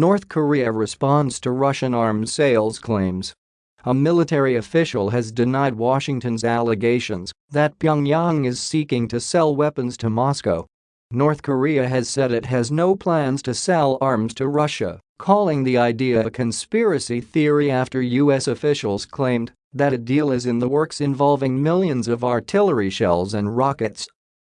North Korea responds to Russian arms sales claims. A military official has denied Washington's allegations that Pyongyang is seeking to sell weapons to Moscow. North Korea has said it has no plans to sell arms to Russia, calling the idea a conspiracy theory after U.S. officials claimed that a deal is in the works involving millions of artillery shells and rockets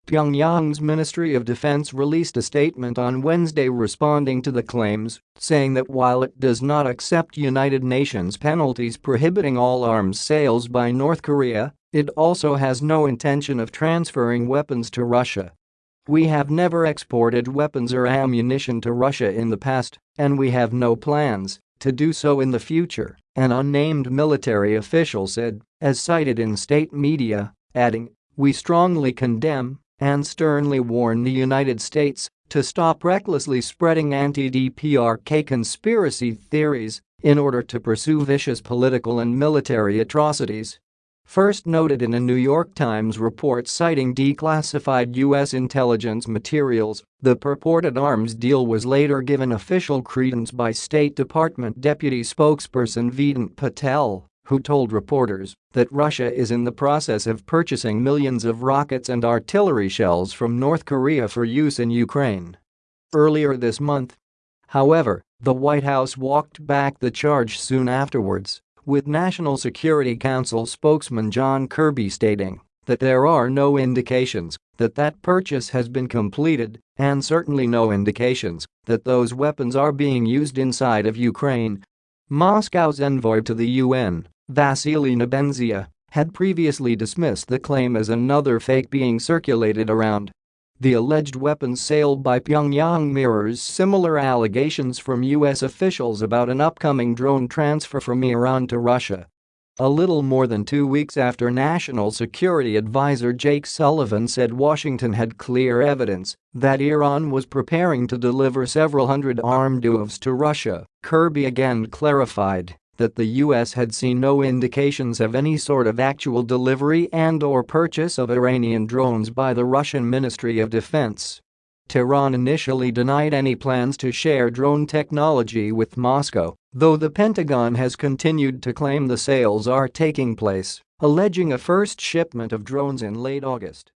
Pyongyang's Ministry of Defense released a statement on Wednesday responding to the claims, saying that while it does not accept United Nations penalties prohibiting all arms sales by North Korea, it also has no intention of transferring weapons to Russia. We have never exported weapons or ammunition to Russia in the past, and we have no plans to do so in the future, an unnamed military official said, as cited in state media, adding, We strongly condemn and sternly warned the United States to stop recklessly spreading anti-DPRK conspiracy theories in order to pursue vicious political and military atrocities. First noted in a New York Times report citing declassified U.S. intelligence materials, the purported arms deal was later given official credence by State Department Deputy Spokesperson Vedant Patel who told reporters that Russia is in the process of purchasing millions of rockets and artillery shells from North Korea for use in Ukraine. Earlier this month, however, the White House walked back the charge soon afterwards, with National Security Council spokesman John Kirby stating that there are no indications that that purchase has been completed and certainly no indications that those weapons are being used inside of Ukraine. Moscow's envoy to the UN, Vasily Nebenzia had previously dismissed the claim as another fake being circulated around. The alleged weapons sale by Pyongyang mirrors similar allegations from U.S. officials about an upcoming drone transfer from Iran to Russia. A little more than two weeks after National Security Advisor Jake Sullivan said Washington had clear evidence that Iran was preparing to deliver several hundred armed UAVs to Russia, Kirby again clarified that the US had seen no indications of any sort of actual delivery and or purchase of Iranian drones by the Russian Ministry of Defense. Tehran initially denied any plans to share drone technology with Moscow, though the Pentagon has continued to claim the sales are taking place, alleging a first shipment of drones in late August.